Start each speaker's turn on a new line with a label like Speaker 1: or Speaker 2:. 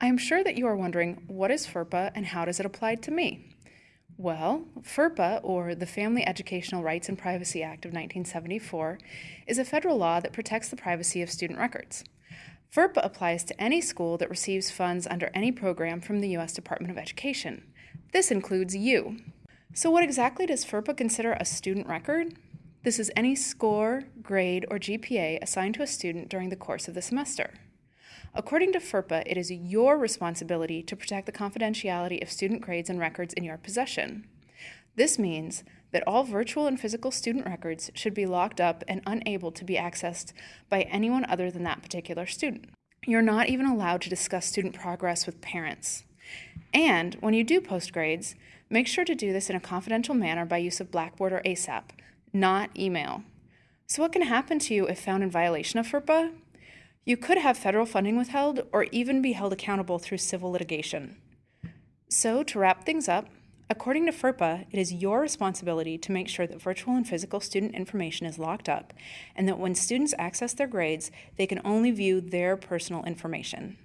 Speaker 1: I am sure that you are wondering what is FERPA and how does it apply to me? Well, FERPA, or the Family Educational Rights and Privacy Act of 1974, is a federal law that protects the privacy of student records. FERPA applies to any school that receives funds under any program from the U.S. Department of Education. This includes you. So, what exactly does FERPA consider a student record? This is any score, grade, or GPA assigned to a student during the course of the semester. According to FERPA, it is your responsibility to protect the confidentiality of student grades and records in your possession. This means that all virtual and physical student records should be locked up and unable to be accessed by anyone other than that particular student. You're not even allowed to discuss student progress with parents. And when you do post grades, make sure to do this in a confidential manner by use of Blackboard or ASAP, not email. So, what can happen to you if found in violation of FERPA? You could have federal funding withheld or even be held accountable through civil litigation. So, to wrap things up, according to FERPA, it is your responsibility to make sure that virtual and physical student information is locked up and that when students access their grades, they can only view their personal information.